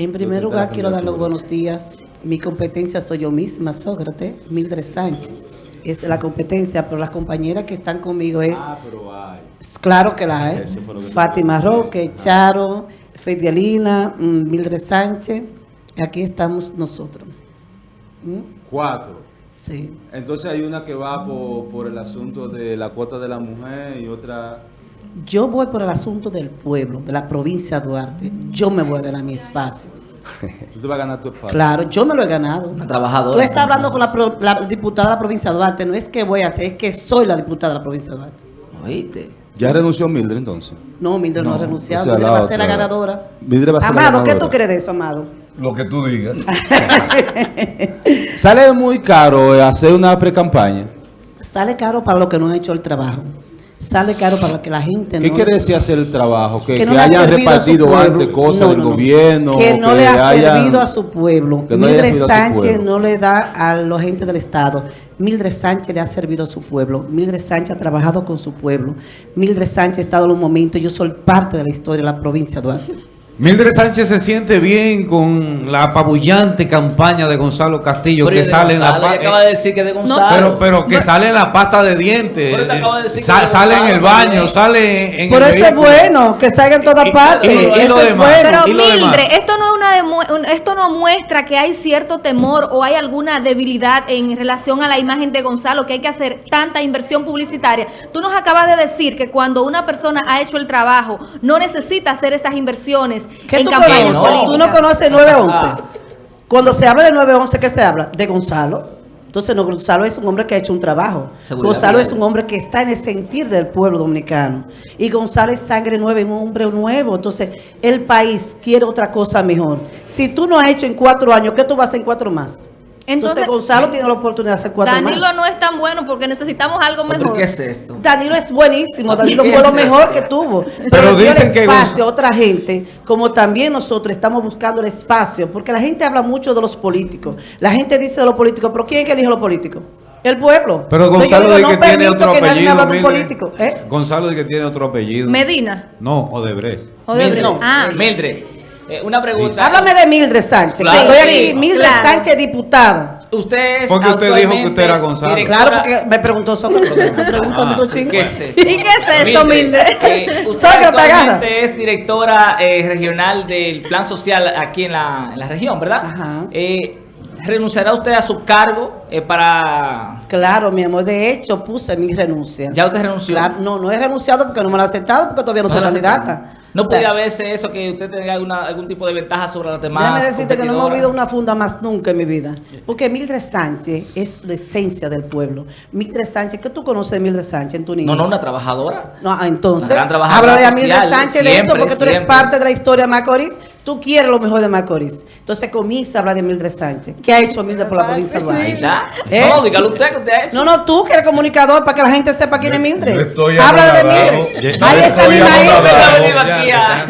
En primer lugar, quiero dar los buenos días. Mi competencia soy yo misma, Sócrates, Mildred Sánchez. Es la competencia, pero las compañeras que están conmigo es... Ah, pero hay. Claro que la hay. Que Fátima. Roque, Charo, Fedialina, mm, Mildred Sánchez. Aquí estamos nosotros. ¿Mm? Cuatro. Sí. Entonces hay una que va por, por el asunto de la cuota de la mujer y otra... Yo voy por el asunto del pueblo, de la provincia de Duarte. Yo me voy a ganar mi espacio. Tú te vas a ganar tu espacio. Claro, yo me lo he ganado. Una trabajadora. Tú estás hablando con la, pro- la diputada de la provincia de Duarte. No es que voy a hacer, es que soy la diputada de la provincia de Duarte. ¿Oíste? ¿Ya renunció Mildred entonces? No, Mildred no, ha No, renunciado. o sea, Mildred la va a ser la ganadora. Mildred va a ser la Amado, ¿qué ganadora. tú crees de eso, Amado? Lo que tú digas. Sale muy caro eh, hacer una pre-campaña. Sale caro para los que no han hecho el trabajo. Sale caro para que la gente ¿Qué no... quiere decir hacer el trabajo? Que, que que no ha hayan repartido antes cosas No, del no, no. gobierno. Que no le ha hayan- servido a su pueblo. que Mildred Sánchez pueblo. no le da a los gente del Estado. Mildred Sánchez le ha servido a su pueblo. Mildred Sánchez ha trabajado con su pueblo. Mildred Sánchez ha estado en un momento, yo soy parte de la historia de la provincia de Duarte. Mildred Sánchez se siente bien con la apabullante campaña de Gonzalo Castillo Pero que sale en la Gonzalo, pa- ella acaba de decir que de Gonzalo. pero pero que sale en la pasta de dientes, Pero te eh, acabo de decir que sa- de sale en el baño, sale en Por el eso es bueno, que salga en todas Y- y- partes. y lo- y eso lo es demás. bueno. Pero ¿Y lo demás? Mildred, esto no, es una esto no muestra que hay cierto temor o hay alguna debilidad en relación a la imagen de Gonzalo, que hay que hacer tanta inversión publicitaria. Tú nos acabas de decir que cuando una persona ha hecho el trabajo, no necesita hacer estas inversiones ¿Qué en tú campañas conoces? políticas. Tú no conoces 911. Cuando se habla de 911, ¿qué se habla? De Gonzalo. Entonces, no, Gonzalo es un hombre que ha hecho un trabajo. Seguridad Gonzalo es un hombre que está en el sentir del pueblo dominicano. Y Gonzalo es sangre nueva, es un hombre nuevo. Entonces, el país quiere otra cosa mejor. Si tú no has hecho en cuatro años, ¿qué tú vas a hacer en cuatro más? Entonces, Entonces, Gonzalo tiene la oportunidad de hacer cuatro Danilo más. no es tan bueno porque necesitamos algo ¿Pero mejor. qué es esto? Danilo es buenísimo, Danilo ¿Qué fue lo mejor que tuvo. Pero, Pero dio el dicen que espacio a otra gente, como también nosotros estamos buscando el espacio, porque la gente habla mucho de los políticos. La gente dice de los políticos, pero ¿quién es que elige a los políticos? El pueblo. Pero Gonzalo digo, no que tiene permito otro que nadie me apellido. hable de un político. ¿eh? Gonzalo dice que tiene otro apellido. Medina. No, Odebrecht. Odebrecht. Mildred, Ah. Mildred, eh, una pregunta. Háblame de Mildred Sánchez. Claro. Estoy Sí, aquí, Mildred claro. Sánchez, diputada. Usted es Porque usted dijo que usted era Gonzalo. directora- Claro, porque me preguntó Sócrates. Ah. ¿Qué es esto? ¿Y qué es esto, Mildred? eh, usted actualmente es directora eh, regional del Plan Social aquí en la, en la región, ¿verdad? Ajá. Eh, ¿Renunciará usted a su cargo eh, para...? Claro, mi amor. De hecho, puse mi renuncia. ¿Ya usted renunció? Claro, no, no he renunciado porque no me lo he aceptado, porque todavía no, soy lo candidata. ¿No O sea, podría verse eso que usted tenga alguna, algún tipo de ventaja sobre las demás Déjame decirte que no me movido una funda más nunca en mi vida. Porque Mildred Sánchez es la esencia del pueblo. Mildred Sánchez, ¿qué tú conoces de Mildred Sánchez en tu niñez? No, no, una trabajadora. No, ah, entonces, Una gran trabajadora háblale a Mildred Sánchez de esto porque tú eres parte de la historia de Macorís. Tú quieres lo mejor de Macorís. Entonces comienza a hablar de Mildred Sánchez. ¿Qué ha hecho Mildred por la provincia de Duarte? ¿Eh? No, dígalo usted que usted ha hecho. No, no, tú que eres comunicador para que la gente sepa quién es Mildred. Háblale de. Mildred. Ahí está mi maestro.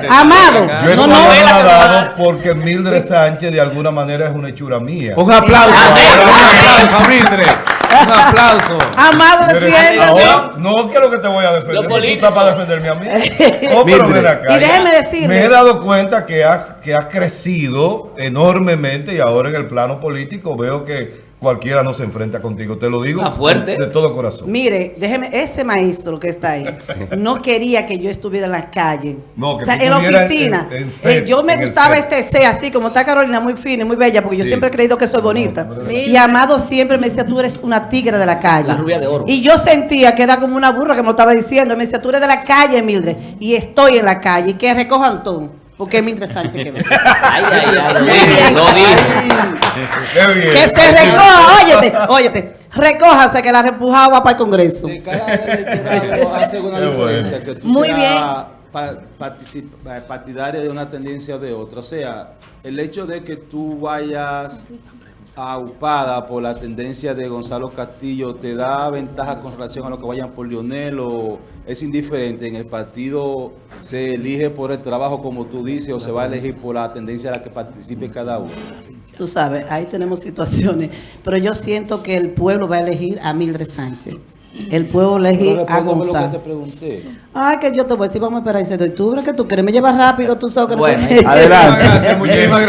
Amado. Yo No, estoy no. anonadado porque Mildred Sánchez de alguna manera es una hechura mía. Un aplauso, un aplauso a Mildred. Un aplauso. Amado, defiéndete. no quiero que te voy a defender. Tú estás para defenderme a mí. Oh, pero ven acá. Y déjeme decirle- Me he dado cuenta que has, que has crecido enormemente y ahora en el plano político veo que cualquiera no se enfrenta contigo. Te lo digo Está fuerte. de todo corazón. Mire, déjeme, ese maestro que está ahí no quería que yo estuviera en la calle. No, que o sea, en la oficina. en- en set, Eh, yo me gustaba set. este C así, como está Carolina, muy fina y muy bella, porque yo siempre he creído que soy bonita. Y Amado siempre me decía, tú eres una tigre de la calle. La rubia de oro. Y yo sentía que era como una burra que me lo estaba diciendo. Y me decía, tú eres de la calle, Mildred. Y estoy en la calle. Y que recojan todo. Porque es Mildred Sánchez que ve. Ay, ay, ay, lo dije. Que se recoja, óyete, óyete. Recójase que la repujaba para el Congreso. De cada electorado hace una Qué bueno. diferencia que tú Muy seas bien. pa- eh, partidaria de una tendencia o de otra. O sea, el hecho de que tú vayas aupada por la tendencia de Gonzalo Castillo te da ventaja con relación a lo que vayan por Lionel o es indiferente. En el partido se elige por el trabajo, como tú dices, o se va a elegir por la tendencia a la que participe cada uno. Tú sabes, ahí tenemos situaciones. Pero yo siento que el pueblo va a elegir a Mildred Sánchez. El pueblo elegir a respóndeme lo que te Gonzalo. pregunté. Ay, que yo te voy a decir, vamos a esperar ese de octubre, que tú quieres. Me llevas rápido, tú sabes que no Bueno, te- Adelante. Muchísimas gracias.